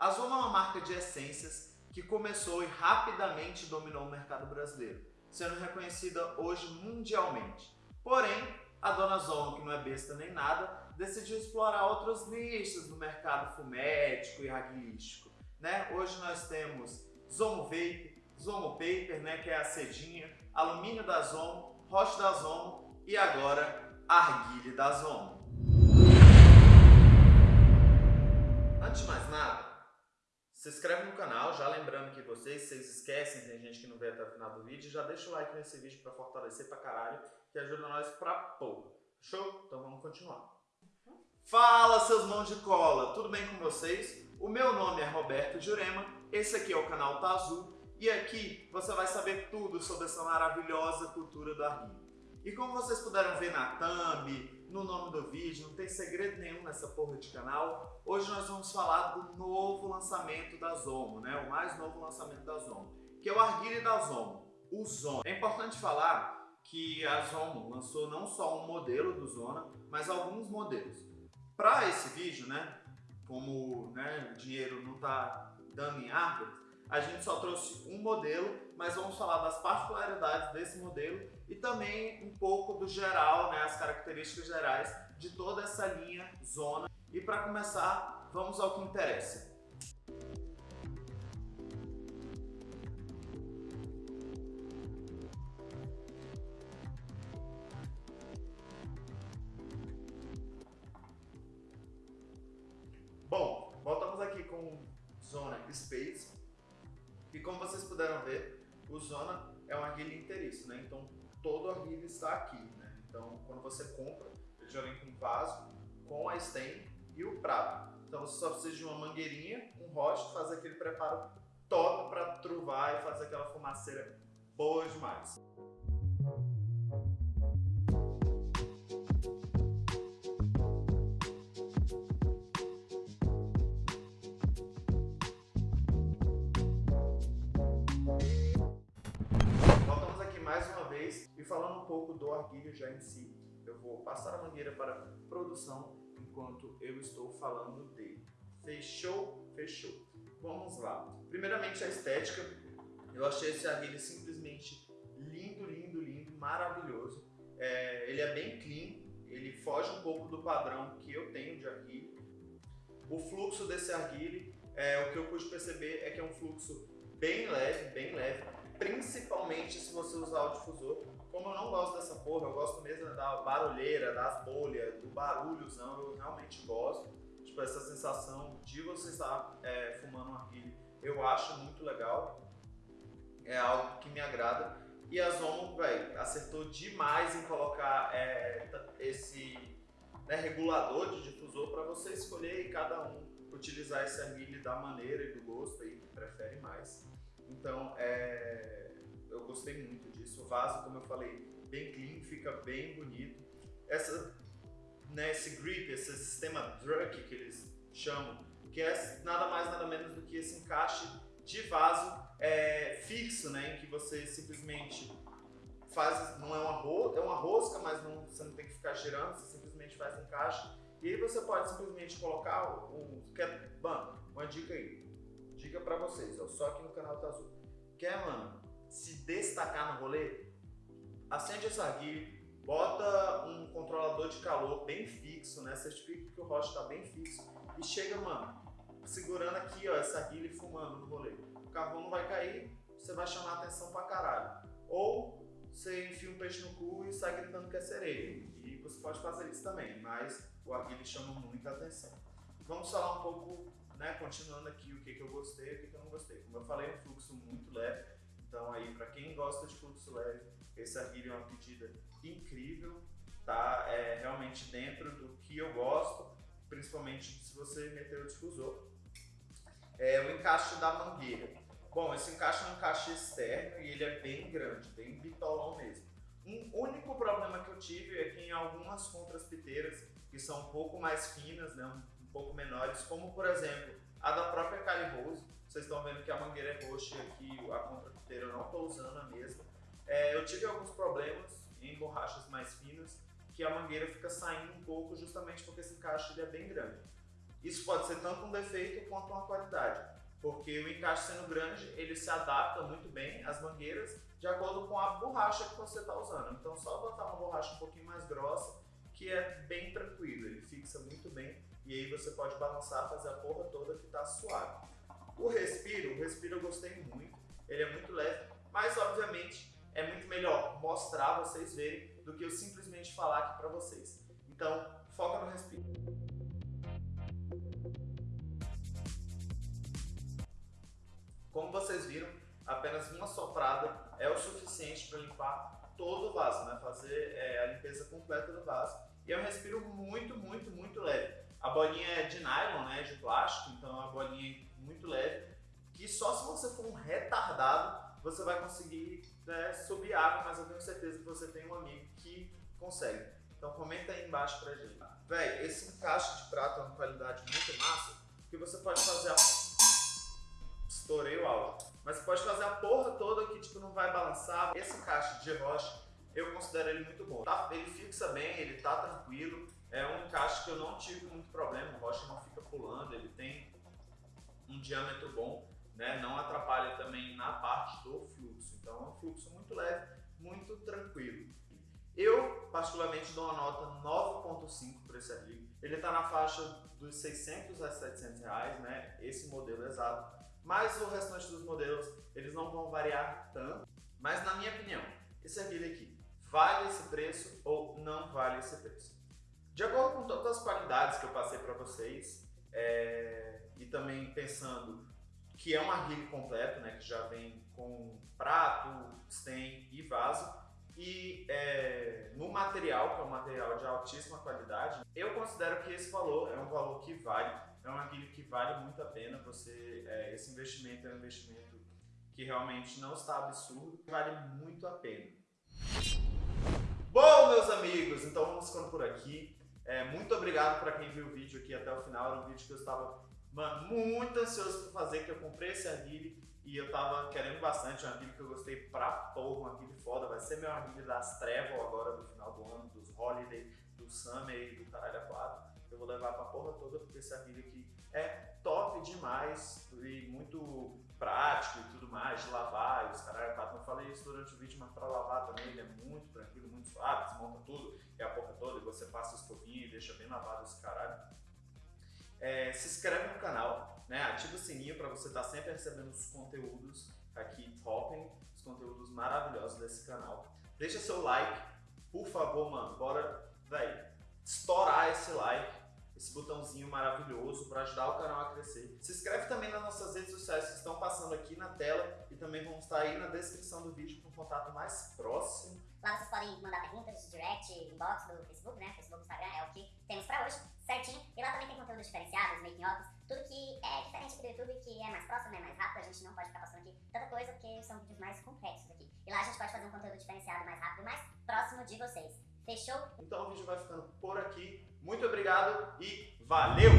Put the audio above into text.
A Zoma é uma marca de essências que começou e rapidamente dominou o mercado brasileiro, sendo reconhecida hoje mundialmente. Porém, a dona Zoma, que não é besta nem nada, decidiu explorar outros nichos no mercado fumético e arguilístico. Né? Hoje nós temos Zomo Vape, Zomo Paper, né, que é a cedinha, alumínio da Zomo, rocha da Zomo e agora arguile da Zomo. Antes de mais nada, se inscreve no canal, já lembrando que vocês, vocês esquecem, tem gente que não vê até o final do vídeo, já deixa o like nesse vídeo para fortalecer pra caralho, que ajuda nós pra porra. Show? Então vamos continuar. Fala seus mãos de cola, tudo bem com vocês? O meu nome é Roberto Jurema, esse aqui é o canal Tá Azul e aqui você vai saber tudo sobre essa maravilhosa cultura do arguilho. E como vocês puderam ver na thumb, no nome do vídeo, não tem segredo nenhum nessa porra de canal, hoje nós vamos falar do novo lançamento da Zomo, né? o mais novo lançamento da Zomo, que é o arguilho da Zomo, o Zona. É importante falar que a Zomo lançou não só um modelo do Zona, mas alguns modelos. Para esse vídeo, né, como né, o dinheiro não está dando em árvores, a gente só trouxe um modelo, mas vamos falar das particularidades desse modelo e também um pouco do geral, né, as características gerais de toda essa linha Zona. E para começar, vamos ao que interessa. Bom, voltamos aqui com Zona Space. E como vocês puderam ver, o Zona é um arguilho inteiriço, né? Então todo arguilho está aqui, né? Então quando você compra, ele já vem com vaso, com a stem e o prato. Então você só precisa de uma mangueirinha, um rosto, fazer aquele preparo top para truvar e fazer aquela fumaceira boa demais. Falando um pouco do arguilho já em si, eu vou passar a mangueira para produção enquanto eu estou falando dele. Fechou? Fechou. Vamos lá. Primeiramente a estética. Eu achei esse arguilho simplesmente lindo, lindo, lindo, maravilhoso. É, ele é bem clean, ele foge um pouco do padrão que eu tenho de arguilho. O fluxo desse arguilho, é, o que eu pude perceber é que é um fluxo bem leve, bem leve, principalmente se você usar o difusor, como eu não gosto dessa porra, eu gosto mesmo da barulheira, das bolhas, do barulhozão, eu realmente gosto. Tipo, essa sensação de você estar é, fumando um arguilho, eu acho muito legal. É algo que me agrada. E a Zomo, velho, acertou demais em colocar é, esse né, regulador de difusor para você escolher e cada um utilizar esse arguilho da maneira e do gosto aí que prefere mais. Então, é, eu gostei muito disso. O vaso, como eu falei, bem clean, fica bem bonito. Essa, né, esse grip, esse sistema drug que eles chamam, que é nada mais nada menos do que esse encaixe de vaso é, fixo, né, em que você simplesmente faz, não é uma rosca, é uma rosca, mas não, você não tem que ficar girando, você simplesmente faz encaixe. E aí você pode simplesmente colocar o, o quer, mano, uma dica aí, dica para vocês, ó, só aqui no canal tá azul. Quer, mano, se destacar no rolê, acende essa arguilha, bota um controlador de calor bem fixo, né? Certifica que o rocha está bem fixo e chega, mano, segurando aqui, ó, essa arguilha e fumando no rolê. O carvão não vai cair, você vai chamar atenção pra caralho. Ou você enfia um peixe no cu e sai gritando que é sereia. E você pode fazer isso também, mas o arguilha chama muita atenção. Vamos falar um pouco, né, continuando aqui, o que, que eu gostei gosta de fluxo leve, esse arguilho é uma pedida incrível, tá? É realmente dentro do que eu gosto, principalmente se você meter o difusor. É o encaixe da mangueira. Bom, esse encaixe é um encaixe externo e ele é bem grande, bem bitolão mesmo. Um único problema que eu tive é que em algumas contraspiteiras, que são um pouco mais finas, né, um, pouco menores, como por exemplo a da própria Cali Rose, vocês estão vendo que a mangueira é roxa e aqui a contrapiteira eu não estou usando a mesma. É, eu tive alguns problemas em borrachas mais finas, que a mangueira fica saindo um pouco justamente porque esse encaixe ele é bem grande. Isso pode ser tanto um defeito quanto uma qualidade, porque o encaixe sendo grande, ele se adapta muito bem às mangueiras de acordo com a borracha que você está usando. Então só botar uma borracha um pouquinho mais grossa, que é bem tranquilo, ele fixa muito bem e aí você pode balançar, fazer a porra toda que está suave. O respiro, o respiro eu gostei muito, ele é muito leve, mas obviamente é muito melhor mostrar, vocês verem, do que eu simplesmente falar aqui para vocês. Então, foca no respiro. Como vocês viram, apenas uma soprada é o suficiente para limpar todo o vaso, né? fazer é, a limpeza completa do vaso. E é um respiro muito, muito, muito leve. A bolinha é de nylon, né? de plástico, então uma bolinha muito leve, que só se você for um retardado, você vai conseguir né, subir água, mas eu tenho certeza que você tem um amigo que consegue. Então comenta aí embaixo pra gente. Véi, esse encaixe de prata é uma qualidade muito massa, que você pode fazer a... Estourei o áudio. Mas você pode fazer a porra toda que tipo, não vai balançar. Esse encaixe de rocha, eu considero ele muito bom. Tá, ele fixa bem, ele tá tranquilo. É um encaixe que eu não tive muito problema, o rocha não fica pulando, ele tem um diâmetro bom, né? não atrapalha também na parte do fluxo. Então é um fluxo muito leve, muito tranquilo. Eu, particularmente, dou uma nota 9.5 para esse artigo. Ele está na faixa dos 600 a 700 reais, né? esse modelo exato. Mas o restante dos modelos, eles não vão variar tanto. Mas na minha opinião, esse artigo aqui, vale esse preço ou não vale esse preço? De acordo com todas as qualidades que eu passei para vocês, é, e também pensando que é um arguile completo, né, que já vem com prato, stem e vaso, e é, no material, que é um material de altíssima qualidade, eu considero que esse valor é um valor que vale, é um arguile que vale muito a pena, você, é, esse investimento é um investimento que realmente não está absurdo, vale muito a pena. Bom, meus amigos, então vamos ficando por aqui. É, muito obrigado para quem viu o vídeo aqui até o final. Era um vídeo que eu estava mano, muito ansioso para fazer, que eu comprei esse arguile e eu tava querendo bastante. Um arguile que eu gostei pra porra, um arguile foda. Vai ser meu arguile das Trevor agora do final do ano, dos Holiday, do Summer e do Caralho a 4. Eu vou levar pra porra toda porque esse arguile aqui é top demais e muito prático e tudo mais, de lavar e os caralho a 4. Não falei isso durante o vídeo, mas pra lavar também ele é muito tranquilo, muito suave, desmonta tudo é a porra toda e você passa o escovinho deixa bem lavado esse caralho. É, se inscreve no canal, né? ativa o sininho para você estar tá sempre recebendo os conteúdos aqui top, os conteúdos maravilhosos desse canal. Deixa seu like, por favor, mano, bora, velho, estourar esse like, esse botãozinho maravilhoso para ajudar o canal a crescer. Se inscreve também nas nossas redes sociais que estão passando aqui na tela e também vão estar aí na descrição do vídeo com um contato mais próximo Lá vocês podem mandar perguntas, direct, inbox do Facebook, né? Facebook, Instagram, é o que temos pra hoje, certinho. E lá também tem conteúdos diferenciados, making offs, tudo que é diferente aqui do YouTube, que é mais próximo, é mais rápido. A gente não pode ficar passando aqui tanta coisa, porque são vídeos mais complexos aqui. E lá a gente pode fazer um conteúdo diferenciado, mais rápido, mais próximo de vocês. Fechou? Então o vídeo vai ficando por aqui. Muito obrigado e valeu!